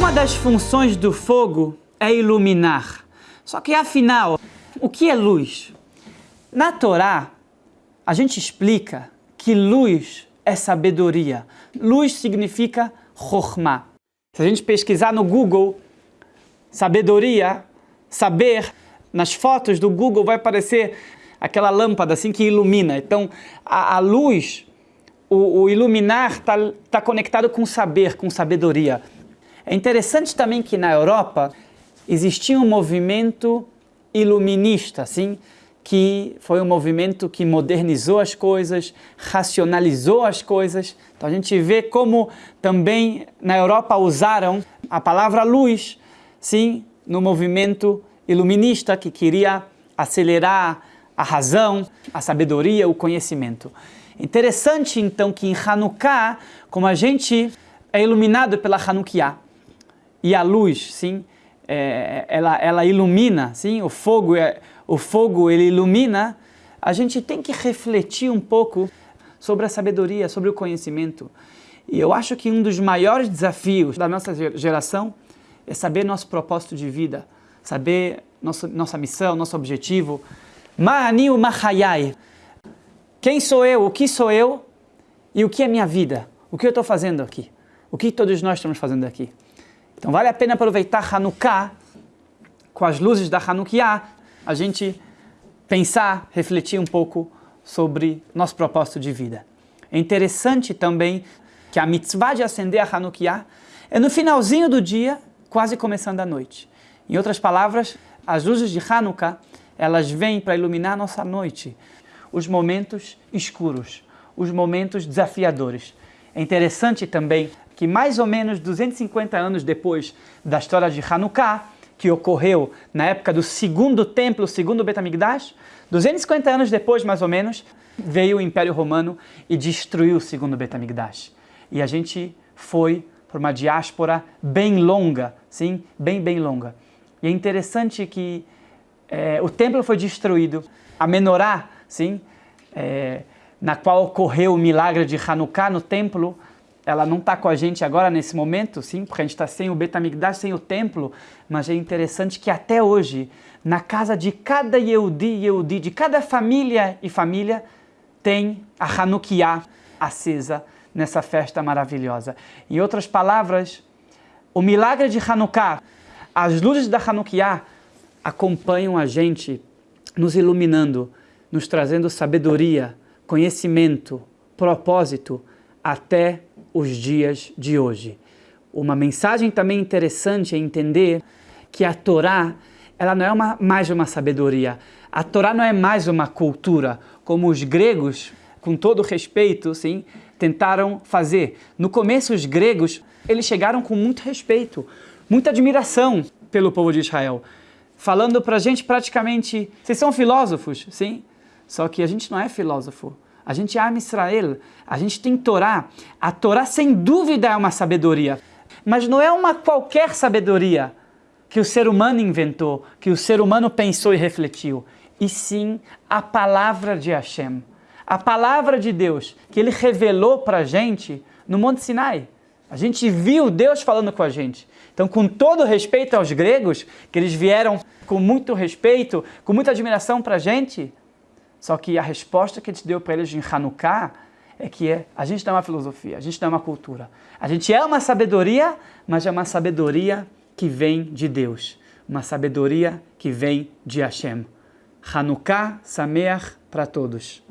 Uma das funções do fogo é iluminar. Só que afinal, o que é luz? Na Torá, a gente explica que luz é sabedoria. Luz significa chokhmah. Se a gente pesquisar no Google, sabedoria, saber, nas fotos do Google vai aparecer aquela lâmpada assim que ilumina. Então, a, a luz, o, o iluminar está tá conectado com saber, com sabedoria. É interessante também que na Europa existia um movimento iluminista, assim, que foi um movimento que modernizou as coisas, racionalizou as coisas. Então a gente vê como também na Europa usaram a palavra luz, sim, no movimento iluminista que queria acelerar a razão, a sabedoria, o conhecimento. Interessante então que em Hanukkah, como a gente é iluminado pela Hanukkah, e a luz, sim, é, ela, ela ilumina, sim, o fogo, é, o fogo ele ilumina, a gente tem que refletir um pouco sobre a sabedoria, sobre o conhecimento. E eu acho que um dos maiores desafios da nossa geração é saber nosso propósito de vida, saber nosso, nossa missão, nosso objetivo. Ma'ani Mahayai. Quem sou eu? O que sou eu? E o que é minha vida? O que eu estou fazendo aqui? O que todos nós estamos fazendo aqui? Então vale a pena aproveitar Hanukkah com as luzes da Hanukkah, a gente pensar, refletir um pouco sobre nosso propósito de vida. É interessante também que a mitzvah de acender a Hanukkah é no finalzinho do dia, quase começando a noite. Em outras palavras, as luzes de Hanukkah, elas vêm para iluminar a nossa noite, os momentos escuros, os momentos desafiadores. É interessante também que mais ou menos 250 anos depois da história de Hanukkah, que ocorreu na época do segundo templo, segundo Betamigdash, 250 anos depois, mais ou menos, veio o Império Romano e destruiu o segundo Betamigdash. E a gente foi por uma diáspora bem longa, sim, bem, bem longa. E é interessante que é, o templo foi destruído, a menorá, sim, é, na qual ocorreu o milagre de Hanukkah no templo, ela não está com a gente agora nesse momento, sim, porque a gente está sem o Betamigdash, sem o templo, mas é interessante que até hoje, na casa de cada Yehudi e Yehudi, de cada família e família, tem a Hanukkah acesa nessa festa maravilhosa. Em outras palavras, o milagre de Hanukkah, as luzes da Hanukkah acompanham a gente, nos iluminando, nos trazendo sabedoria, conhecimento, propósito, até os dias de hoje. Uma mensagem também interessante é entender que a Torá ela não é uma, mais uma sabedoria. A Torá não é mais uma cultura, como os gregos, com todo respeito, sim, tentaram fazer. No começo, os gregos eles chegaram com muito respeito, muita admiração pelo povo de Israel, falando para a gente praticamente, vocês são filósofos, sim? Só que a gente não é filósofo. A gente ama Israel, a gente tem Torá. A Torá, sem dúvida, é uma sabedoria. Mas não é uma qualquer sabedoria que o ser humano inventou, que o ser humano pensou e refletiu. E sim a palavra de Hashem. A palavra de Deus, que Ele revelou para a gente no Monte Sinai. A gente viu Deus falando com a gente. Então, com todo respeito aos gregos, que eles vieram com muito respeito, com muita admiração para a gente, só que a resposta que a gente deu para eles em Hanukkah é que é, a gente não é uma filosofia, a gente não é uma cultura. A gente é uma sabedoria, mas é uma sabedoria que vem de Deus. Uma sabedoria que vem de Hashem. Hanukkah Sameach para todos.